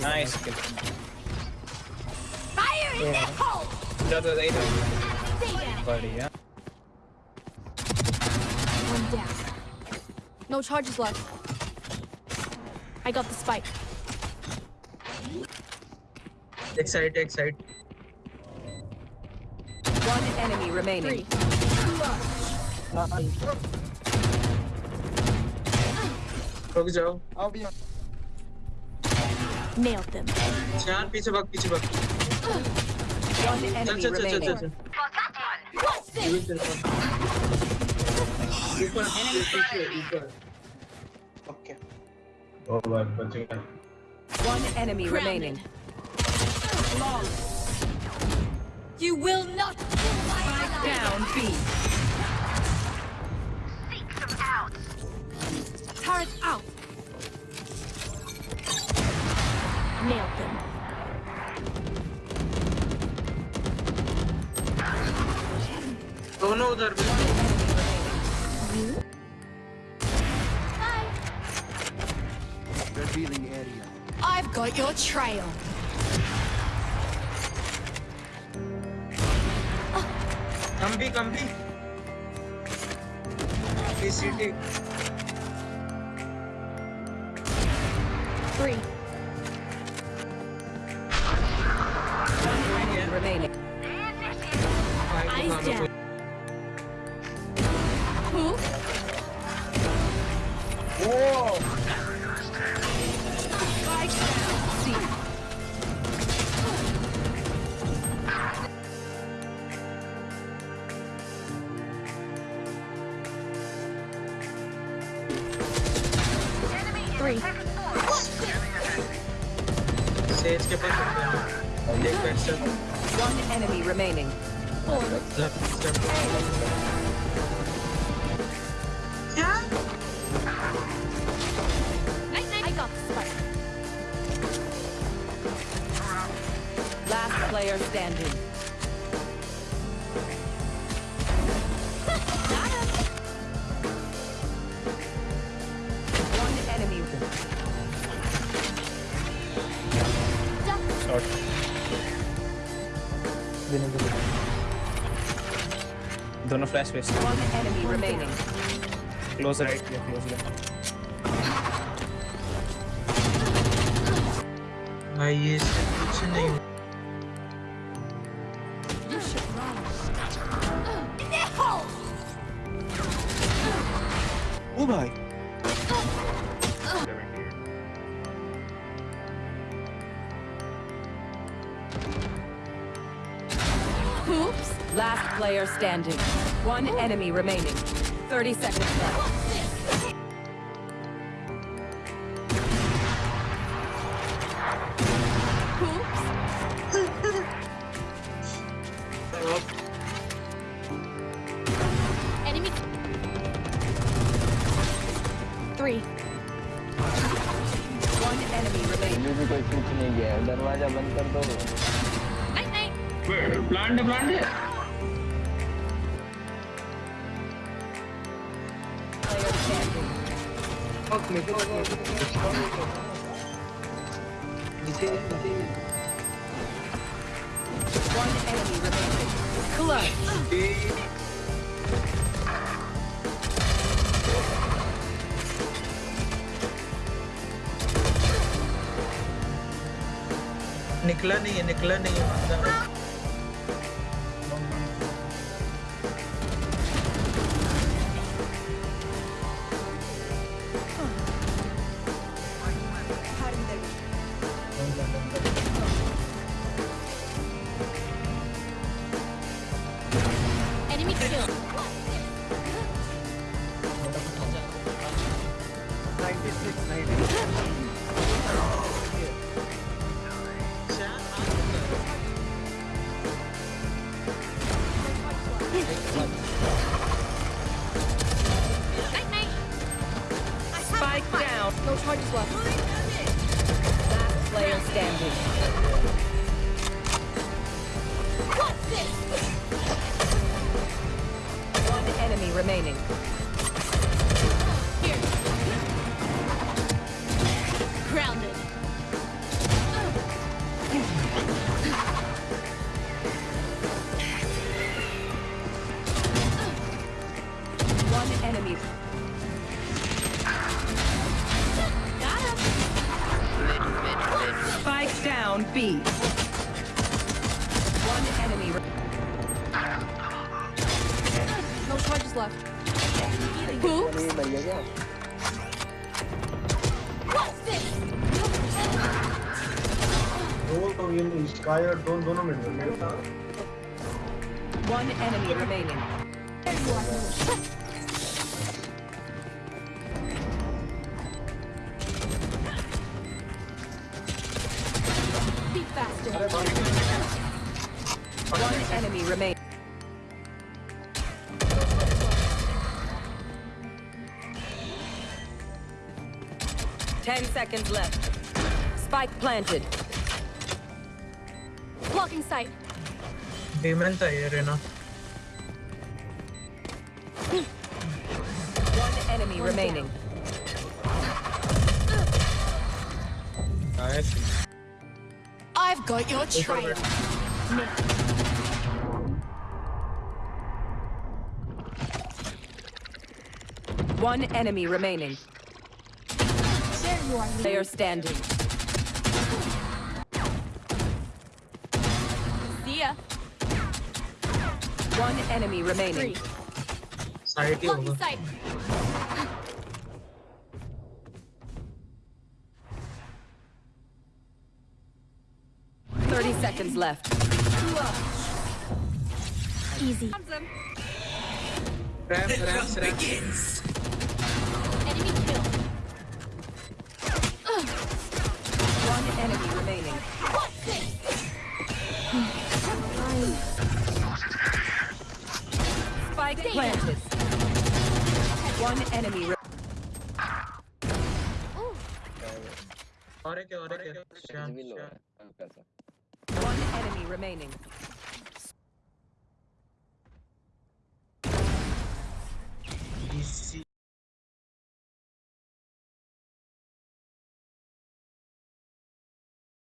Nice. Fire in yeah. the hole! Another later. Buddy, yeah. One down. No charges left. I got the spike. Excited. Excited. One enemy remaining. Three. Focus, Joe. I'll be on. Nailed them. चार पीछे भाग पीछे भाग One चल enemy चल चल चल remaining. चल What's this? ऊपर पीछे ऊपर ओके ओ भाई बच गया One enemy remaining. You will not kill my ally. Down B. दोनों उधर भी Bye. revealing area I've got your trail. हम भी कम भी सीटी Three. Enemy remaining. Eyes down. Three. Says के पास एक back step One enemy remaining. Four. Left step क्या Night, night. I got the spike. Last player standing. Duck. Shot दोनों flash waste One enemy remaining. Close right या close left भाई ये इससे कुछ नहीं You should run. In the hole. ओ भाई Oops. Last player standing. One enemy remaining. 30 seconds left. What's this? Oops. Enemy. Three. One enemy remaining. अभी भी कोई कुछ नहीं गया है दरवाजा बंद कर दो Night, night. प्लांट है प्लांट है Player standing. फक मेरे को नीचे नीचे One enemy remaining. Clutch. निकला नहीं है निकला नहीं है बंदा No charges left. Last player standing. What's this? One enemy remaining. Here. Grounded. One enemy. down B. One enemy. re- No charges left. Oops. नहीं मर गया क्या What's this? दो तो ये स्काई और दोनों दोनों मिल गए मेरे साथ One enemy remaining. Ten seconds left. Spike planted. Blocking sight. Demon चाहिए Raina One enemy remaining. I've got your trail. One enemy remaining. They are standing. See ya. One enemy remaining. Sorry, Long Sight. Thirty seconds left. Easy. Ram, ram, ram. begins. Enemy kill. One enemy remaining. Spike planted. One enemy. One enemy remaining.